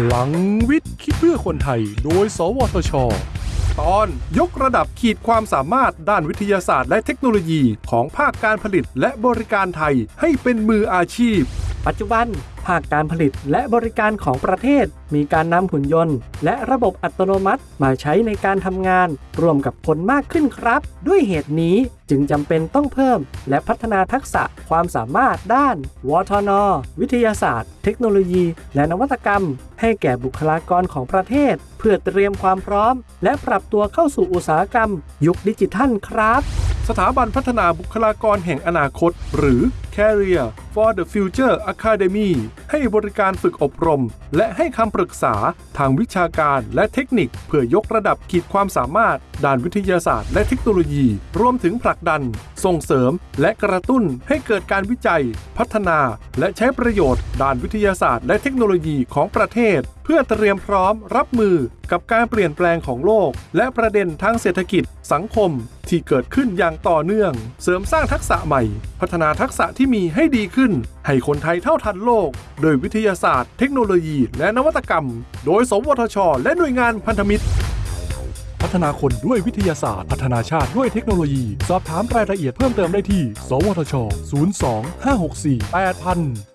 พลังวิทย์คิดเพื่อคนไทย โดย สวทช ตอนยกระดับขีดความสามารถด้านวิทยาศาสตร์และเทคโนโลยีของภาคการผลิตและบริการไทยให้เป็นมืออาชีพ ปัจจุบัน ภาคการผลิตและบริการของประเทศ มีการนำหุ่นยนต์ และระบบอัตโนมัติมาใช้ในการทำงาน ร่วมกับคนมากขึ้นครับ ด้วยเหตุนี้จึงจำเป็นต้องเพิ่ม และพัฒนาทักษะความสามารถด้าน วทน วิทยาศาสตร์ เทคโนโลยี และนวัตกรรม ให้แก่บุคลากรของประเทศ เพื่อเตรียมความพร้อม และปรับตัวเข้าสู่อุตสาหกรรม ยุคดิจิทัลครับ สถาบันพัฒนาบุคลากรแห่งอนาคต หรือ Career for the Future Academy ให้บริการฝึกอบรม และให้คำปรึกษาทางวิชาการและเทคนิค เพื่อยกระดับขีดความสามารถ ด้านวิทยาศาสตร์และเทคโนโลยี รวมถึงผลักดัน ส่งเสริม และกระตุ้นให้เกิดการวิจัย พัฒนา และใช้ประโยชน์ ด้านวิทยาศาสตร์และเทคโนโลยีของประเทศ เพื่อเตรียมพร้อมรับมือกับการเปลี่ยนแปลงของโลก และประเด็นทางเศรษฐกิจ สังคม ที่เกิดขึ้นอย่างต่อเนื่อง เสริมสร้างทักษะใหม่ พัฒนาทักษะที่มีให้ดีขึ้น ให้คนไทยเท่าทันโลก โดยวิทยาศาสตร์ เทคโนโลยี และนวัตกรรม โดย สวทช และหน่วยงานพันธมิตร พัฒนาคนด้วยวิทยาศาสตร์ พัฒนาชาติด้วยเทคโนโลยี สอบถามรายละเอียดเพิ่มเติมได้ที่ สวทช 02 564 8000